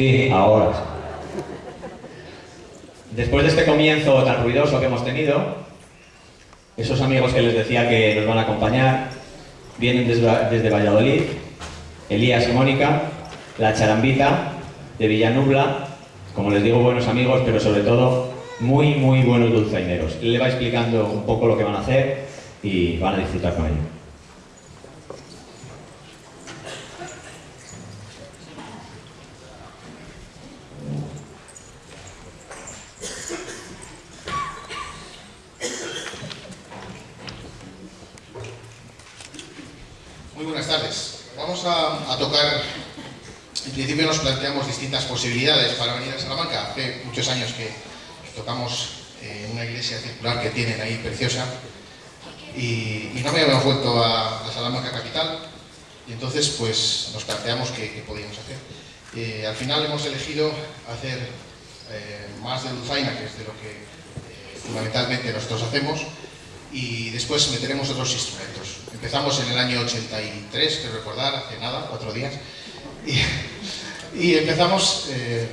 Sí, ahora. Después de este comienzo tan ruidoso que hemos tenido, esos amigos que les decía que nos van a acompañar vienen desde, Valladolid, Elías y Mónica, la charambita de Villanubla, como les digo, buenos amigos, pero sobre todo muy, muy buenos dulzaineros. Le va explicando un poco lo que van a hacer y van a disfrutar con ello. Muy buenas tardes. Vamos a, tocar, en principio nos planteamos distintas posibilidades para venir a Salamanca. Hace muchos años que, tocamos en una iglesia circular que tienen ahí preciosa y, no me habíamos vuelto a, Salamanca capital y entonces pues nos planteamos qué, podíamos hacer. Eh, al final hemos elegido hacer eh, más de dulzaina, que es de lo que eh, fundamentalmente nosotros hacemos, y después meteremos otros instrumentos. Empezamos en el año 83, que recordar, hace nada, cuatro días, y, empezamos eh,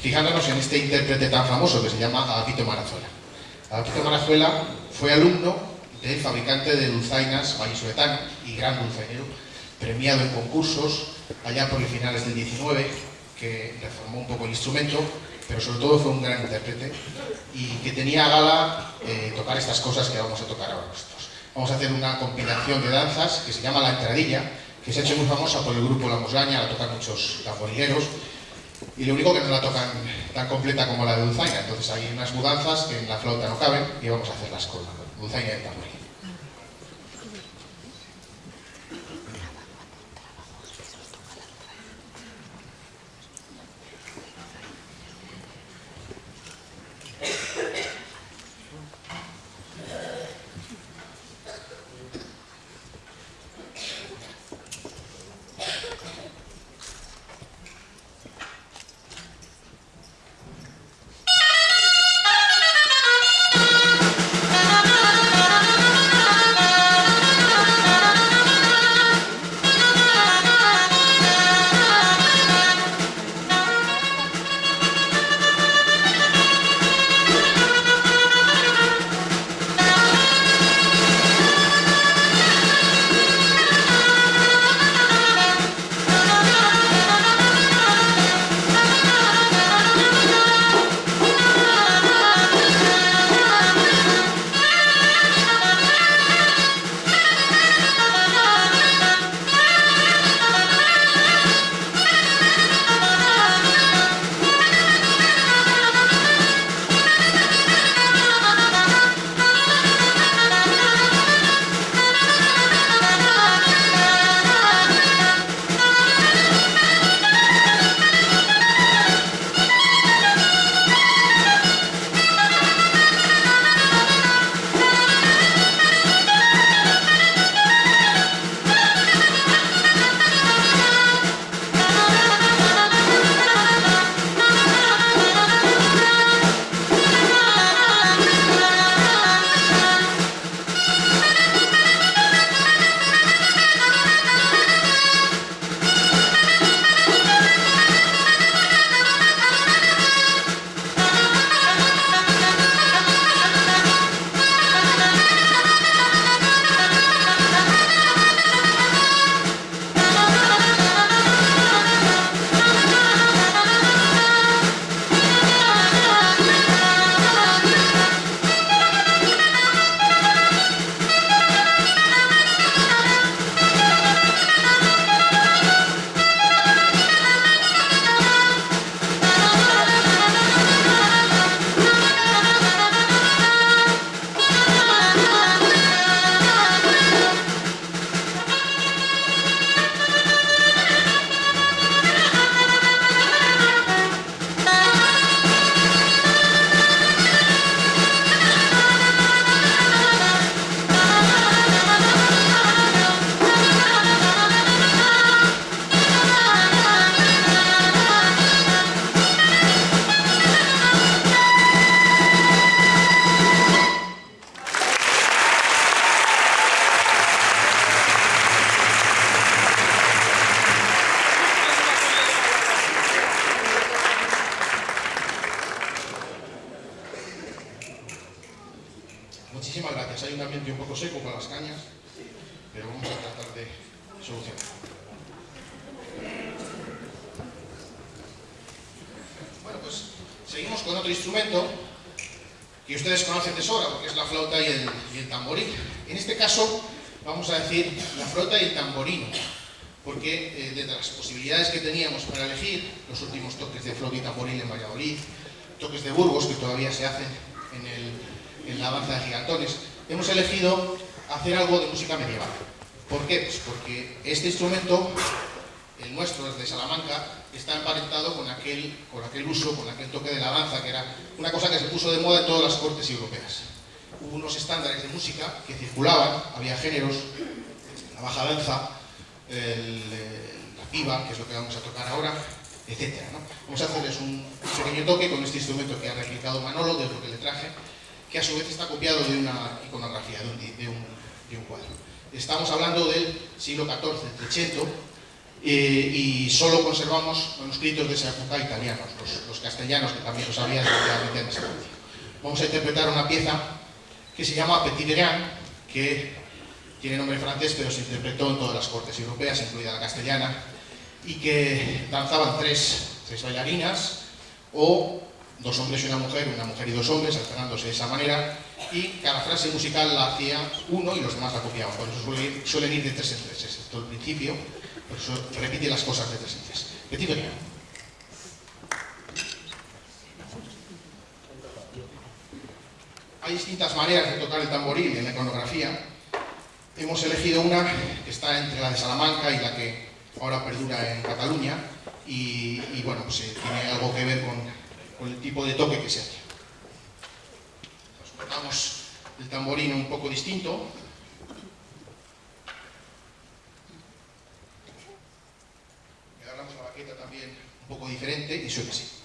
fijándonos en este intérprete tan famoso que se llama Agapito Marazuela. Agapito Marazuela fue alumno del fabricante de dulzainas vallisoletano y gran dulzainero, premiado en concursos allá por finales del 19, que reformó un poco el instrumento, pero sobre todo fue un gran intérprete y que tenía a gala eh, tocar estas cosas que vamos a tocar ahora nosotros. Vamos a hacer una compilación de danzas que se llama La Entradilla, que se ha hecho muy famosa por el grupo La Musgaña, la tocan muchos tamborileros, y lo único que no la tocan tan completa como la de Dulzaina, entonces hay unas mudanzas que en la flauta no caben y vamos a hacerlas con Dulzaina y el. Seguimos con otro instrumento que ustedes conocen de sobra, porque es la flauta y el, y el tamboril. En este caso, vamos a decir la flauta y el tamborino, porque eh, de las posibilidades que teníamos para elegir, los últimos toques de flauta y tamboril en Valladolid, toques de Burgos que todavía se hacen en la danza de gigantones, hemos elegido hacer algo de música medieval. ¿Por qué? Pues porque este instrumento, el nuestro, es de Salamanca, está emparentado con aquel, con aquel uso, con aquel toque de la danza, que era una cosa que se puso de moda en todas las cortes europeas. Hubo unos estándares de música que circulaban, había géneros, la baja danza, el, la piba, que es lo que vamos a tocar ahora, etc. ¿no? Vamos a hacerles un pequeño toque con este instrumento que ha replicado Manolo, de lo que le traje, que a su vez está copiado de una iconografía, de un, de un, de un cuadro. Estamos hablando del siglo XIV, el Trecento, eh, y solo conservamos manuscritos de esa época italianos, los, los castellanos, que también los había desgraciadamente en España. Vamos a interpretar una pieza que se llama Petit Verin, que tiene nombre francés, pero se interpretó en todas las cortes europeas, incluida la castellana, y que danzaban tres, tres bailarinas, o dos hombres y una mujer, una mujer y dos hombres, alternándose de esa manera, y cada frase musical la hacía uno y los demás la copiaban. Por eso suelen ir, suelen ir de tres en tres, excepto el principio, por eso repite las cosas de tres en. Hay distintas maneras de tocar el tamboril en la iconografía. Hemos elegido una que está entre la de Salamanca y la que ahora perdura en Cataluña, y, bueno, pues eh, tiene algo que ver con el tipo de toque que se hace. Nos el tamborino un poco distinto. Y agarramos la baqueta también un poco diferente y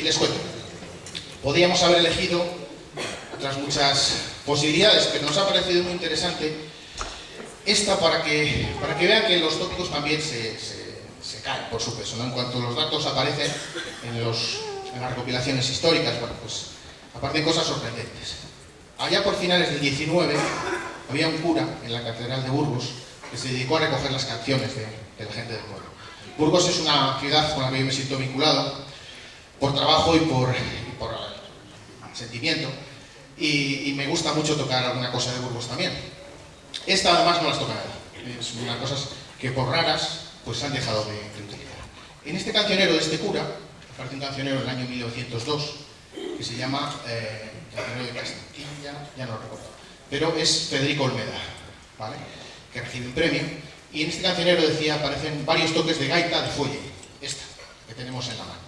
Y les cuento. Podríamos haber elegido otras muchas posibilidades, pero nos ha parecido muy interesante esta para que, para que vean que los tópicos también se, caen por su peso. En cuanto los datos aparecen en las recopilaciones históricas, bueno, pues aparecen cosas sorprendentes. Allá por finales del 19 había un cura en la catedral de Burgos que se dedicó a recoger las canciones de, de la gente del pueblo. Burgos es una ciudad con la que yo me siento vinculado por trabajo y por, por sentimiento. Y, me gusta mucho tocar alguna cosa de Burgos también. Esta además no las toca nada. Es una cosas que por raras pues han dejado de, utilizar. En este cancionero de este cura, aparte un cancionero del año 1902, que se llama eh, Cancionero de Castilla, ya no lo recuerdo, pero es Federico Olmeda, ¿vale? que recibe un premio. Y en este cancionero decía, aparecen varios toques de gaita de fuelle, esta, que tenemos en la mano.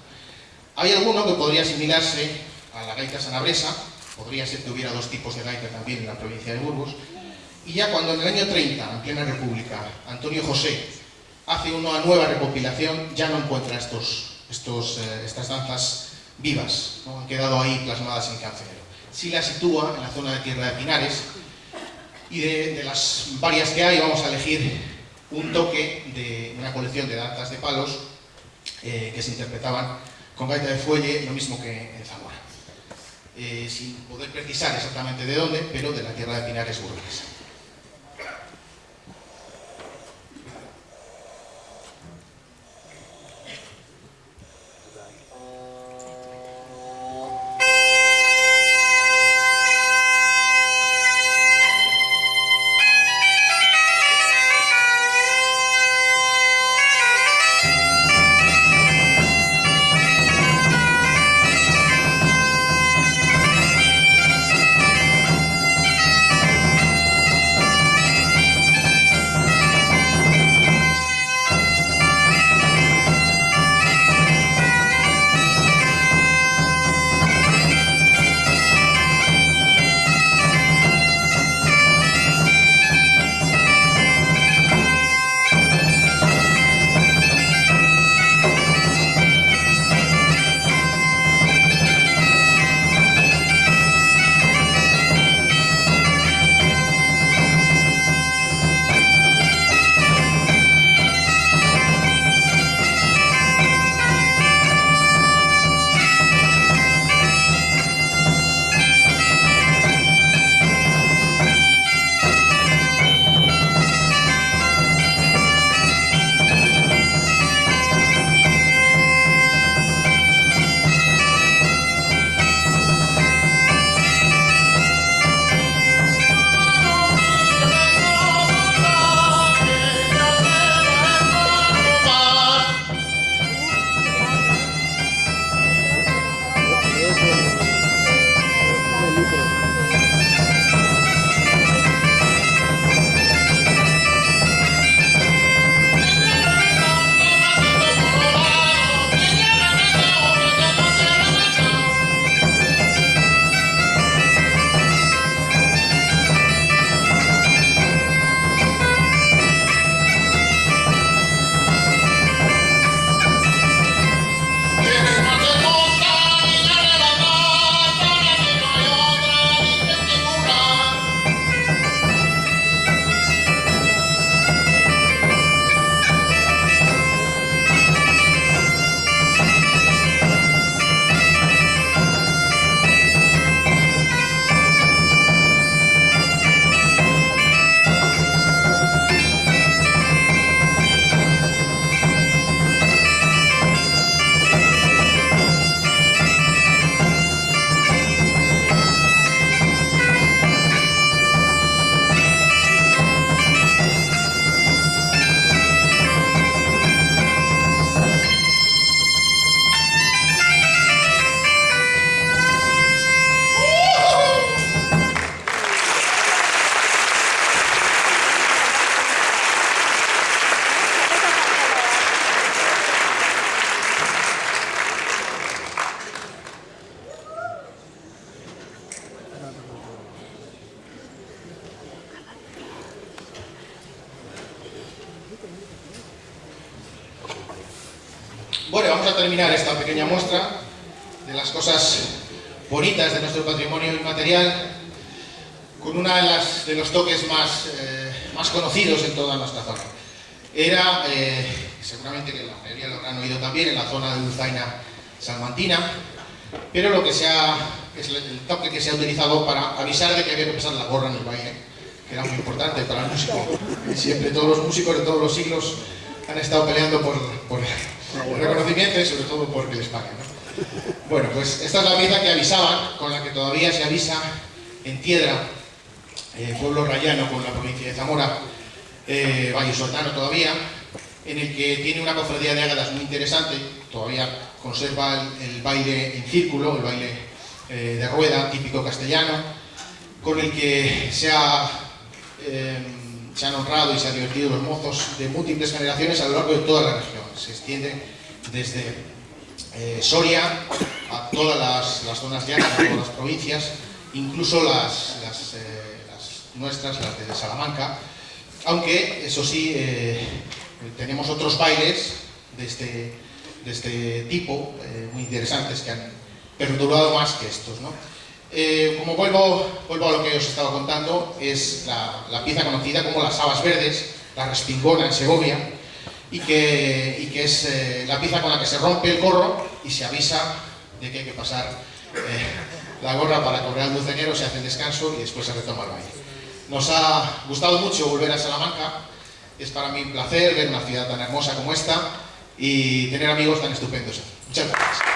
Hay alguno que podría asimilarse a la gaita sanabresa, podría ser que hubiera dos tipos de gaita también en la provincia de Burgos, y ya cuando en el año 30, en plena república, Antonio José hace una nueva recopilación, ya no encuentra estos, eh, estas danzas vivas, ¿no? han quedado ahí plasmadas en cancionero. Si la sitúa en la zona de Tierra de Pinares, y de, las varias que hay vamos a elegir un toque de una colección de danzas de palos eh, que se interpretaban con gaita de fuelle, lo mismo que en Zamora. Eh, sin poder precisar exactamente de dónde, pero de la tierra de Pinares burguesa. Bueno, vamos a terminar esta pequeña muestra de las cosas bonitas de nuestro patrimonio inmaterial con uno de, los toques más, eh, más conocidos en toda nuestra zona. Era, eh, seguramente que la mayoría lo habrán oído también, en la zona de Dulzaina salmantina, pero lo que sea, es el toque que se ha utilizado para avisar de que había que pasar la gorra en el baile, que era muy importante para el músico. Siempre todos los músicos de todos los siglos han estado peleando por el reconocimiento y sobre todo porque les paguen. Bueno, pues esta es la pieza que avisaban, con la que todavía se avisa en Tiedra, eh, pueblo rayano con la provincia de Zamora, eh, Valle Soltano todavía, en el que tiene una cofradía de ágadas muy interesante, todavía conserva el, baile en círculo, el baile eh, de rueda típico castellano, con el que eh, se han honrado y se han divertido los mozos de múltiples generaciones a lo largo de toda la región. Se extiende desde eh, Soria a todas las, las, zonas llanas, a todas las provincias, incluso eh, las nuestras, las de Salamanca, aunque eso sí, eh, tenemos otros bailes de este, de este tipo, muy interesantes, que han perdurado más que estos. ¿no? Como vuelvo, vuelvo a lo que os estaba contando, es la, la pieza conocida como las habas verdes, la respingona en Segovia, y que, y que es eh, la pieza con la que se rompe el gorro y se avisa de que hay que pasar eh, la gorra para correr al lucenero, se hace el descanso y después se retoma el baile. Nos ha gustado mucho volver a Salamanca, es para mí un placer ver una ciudad tan hermosa como esta y tener amigos tan estupendos. Muchas gracias.